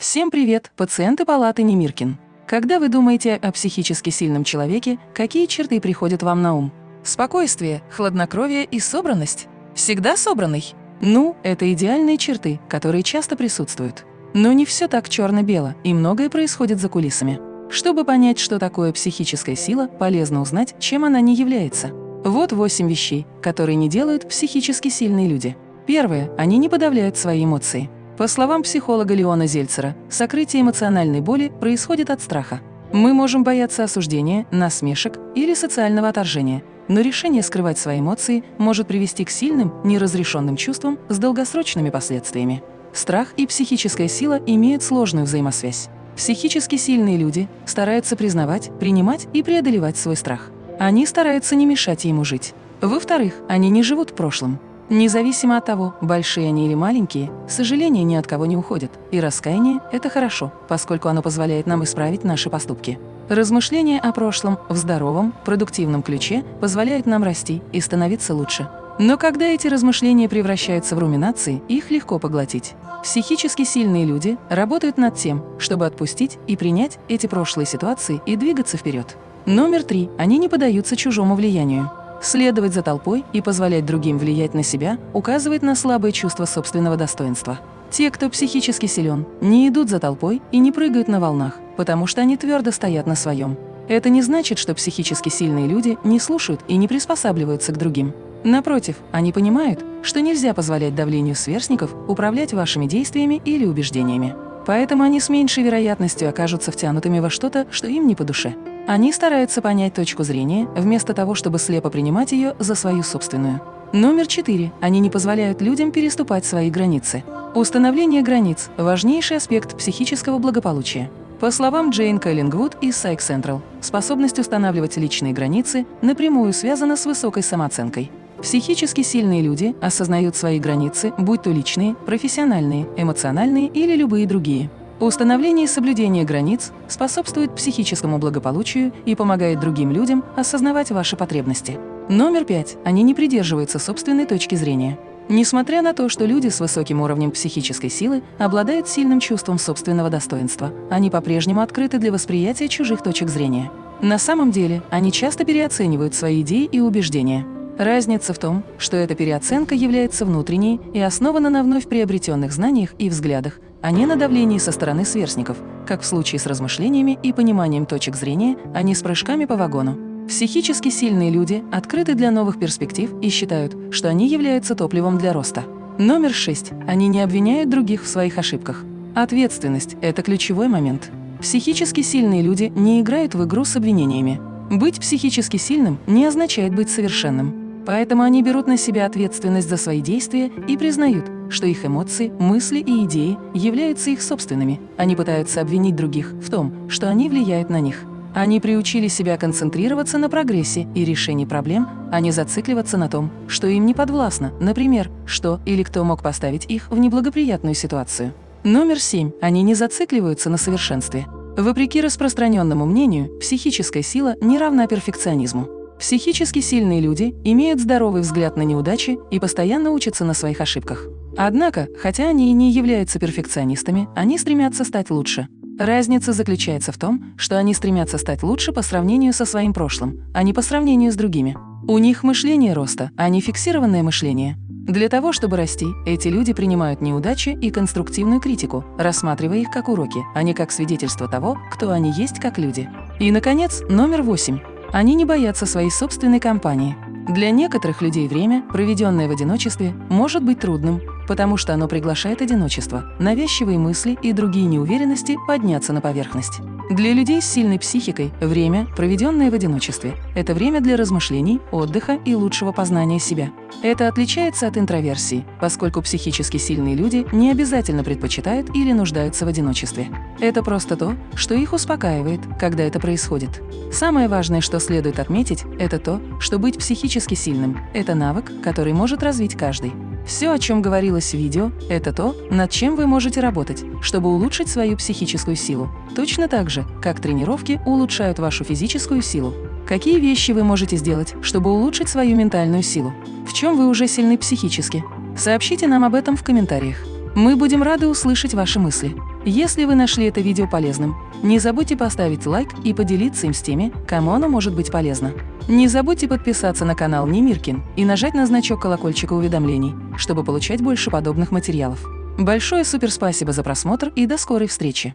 Всем привет, пациенты палаты Немиркин. Когда вы думаете о психически сильном человеке, какие черты приходят вам на ум? Спокойствие, хладнокровие и собранность. Всегда собранный. Ну, это идеальные черты, которые часто присутствуют. Но не все так черно-бело, и многое происходит за кулисами. Чтобы понять, что такое психическая сила, полезно узнать, чем она не является. Вот восемь вещей, которые не делают психически сильные люди. Первое. Они не подавляют свои эмоции. По словам психолога Леона Зельцера, сокрытие эмоциональной боли происходит от страха. Мы можем бояться осуждения, насмешек или социального отторжения, но решение скрывать свои эмоции может привести к сильным, неразрешенным чувствам с долгосрочными последствиями. Страх и психическая сила имеют сложную взаимосвязь. Психически сильные люди стараются признавать, принимать и преодолевать свой страх. Они стараются не мешать ему жить. Во-вторых, они не живут в прошлом. Независимо от того, большие они или маленькие, сожаления ни от кого не уходят. И раскаяние – это хорошо, поскольку оно позволяет нам исправить наши поступки. Размышления о прошлом в здоровом, продуктивном ключе позволяют нам расти и становиться лучше. Но когда эти размышления превращаются в руминации, их легко поглотить. Психически сильные люди работают над тем, чтобы отпустить и принять эти прошлые ситуации и двигаться вперед. Номер три. Они не поддаются чужому влиянию. Следовать за толпой и позволять другим влиять на себя указывает на слабое чувство собственного достоинства. Те, кто психически силен, не идут за толпой и не прыгают на волнах, потому что они твердо стоят на своем. Это не значит, что психически сильные люди не слушают и не приспосабливаются к другим. Напротив, они понимают, что нельзя позволять давлению сверстников управлять вашими действиями или убеждениями. Поэтому они с меньшей вероятностью окажутся втянутыми во что-то, что им не по душе. Они стараются понять точку зрения, вместо того, чтобы слепо принимать ее за свою собственную. Номер четыре. Они не позволяют людям переступать свои границы. Установление границ – важнейший аспект психического благополучия. По словам Джейн Кэллингвуд из Psych Central, способность устанавливать личные границы напрямую связана с высокой самооценкой. Психически сильные люди осознают свои границы, будь то личные, профессиональные, эмоциональные или любые другие. Установление и соблюдение границ способствует психическому благополучию и помогает другим людям осознавать ваши потребности. Номер пять. Они не придерживаются собственной точки зрения. Несмотря на то, что люди с высоким уровнем психической силы обладают сильным чувством собственного достоинства, они по-прежнему открыты для восприятия чужих точек зрения. На самом деле, они часто переоценивают свои идеи и убеждения. Разница в том, что эта переоценка является внутренней и основана на вновь приобретенных знаниях и взглядах, а не на давлении со стороны сверстников, как в случае с размышлениями и пониманием точек зрения, а не с прыжками по вагону. Психически сильные люди открыты для новых перспектив и считают, что они являются топливом для роста. Номер шесть. Они не обвиняют других в своих ошибках. Ответственность – это ключевой момент. Психически сильные люди не играют в игру с обвинениями. Быть психически сильным не означает быть совершенным. Поэтому они берут на себя ответственность за свои действия и признают, что их эмоции, мысли и идеи являются их собственными. Они пытаются обвинить других в том, что они влияют на них. Они приучили себя концентрироваться на прогрессе и решении проблем, а не зацикливаться на том, что им не подвластно, например, что или кто мог поставить их в неблагоприятную ситуацию. Номер семь. Они не зацикливаются на совершенстве. Вопреки распространенному мнению, психическая сила не равна перфекционизму. Психически сильные люди имеют здоровый взгляд на неудачи и постоянно учатся на своих ошибках. Однако, хотя они и не являются перфекционистами, они стремятся стать лучше. Разница заключается в том, что они стремятся стать лучше по сравнению со своим прошлым, а не по сравнению с другими. У них мышление роста, а не фиксированное мышление. Для того, чтобы расти, эти люди принимают неудачи и конструктивную критику, рассматривая их как уроки, а не как свидетельство того, кто они есть как люди. И, наконец, номер восемь. Они не боятся своей собственной компании. Для некоторых людей время, проведенное в одиночестве, может быть трудным, потому что оно приглашает одиночество, навязчивые мысли и другие неуверенности подняться на поверхность. Для людей с сильной психикой время, проведенное в одиночестве, это время для размышлений, отдыха и лучшего познания себя. Это отличается от интроверсии, поскольку психически сильные люди не обязательно предпочитают или нуждаются в одиночестве. Это просто то, что их успокаивает, когда это происходит. Самое важное, что следует отметить, это то, что быть психически сильным – это навык, который может развить каждый. Все, о чем говорилось в видео, это то, над чем вы можете работать, чтобы улучшить свою психическую силу. Точно так же, как тренировки улучшают вашу физическую силу. Какие вещи вы можете сделать, чтобы улучшить свою ментальную силу? В чем вы уже сильны психически? Сообщите нам об этом в комментариях. Мы будем рады услышать ваши мысли. Если вы нашли это видео полезным, не забудьте поставить лайк и поделиться им с теми, кому оно может быть полезно. Не забудьте подписаться на канал Немиркин и нажать на значок колокольчика уведомлений, чтобы получать больше подобных материалов. Большое суперспасибо за просмотр и до скорой встречи!